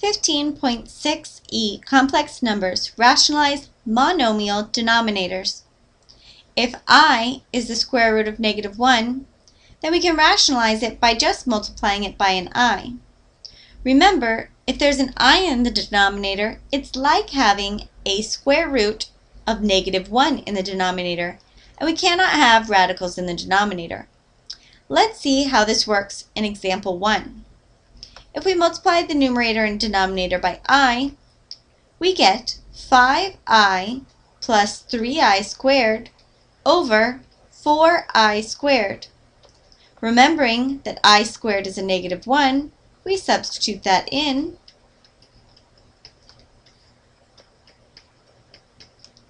15.6e Complex Numbers Rationalize Monomial Denominators If i is the square root of negative 1, then we can rationalize it by just multiplying it by an i. Remember, if there's an i in the denominator, it's like having a square root of negative 1 in the denominator, and we cannot have radicals in the denominator. Let's see how this works in example 1. If we multiply the numerator and denominator by i, we get 5i plus 3i squared over 4i squared. Remembering that i squared is a negative 1, we substitute that in.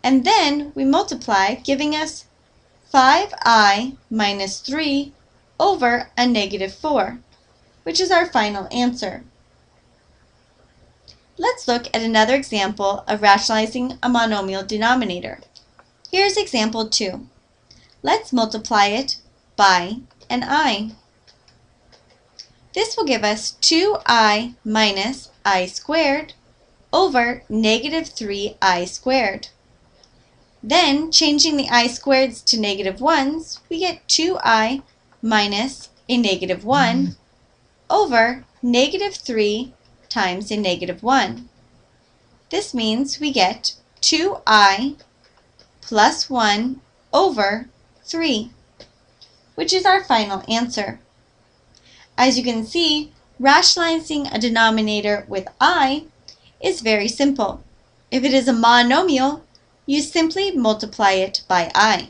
And then we multiply, giving us 5i minus 3 over a negative 4 which is our final answer. Let's look at another example of rationalizing a monomial denominator. Here's example 2. Let's multiply it by an i. This will give us 2i minus i squared over negative 3i squared. Then, changing the i squareds to negative 1s, we get 2i minus a negative 1 over negative 3 times a negative 1. This means we get 2i plus 1 over 3, which is our final answer. As you can see, rationalizing a denominator with i is very simple. If it is a monomial, you simply multiply it by i.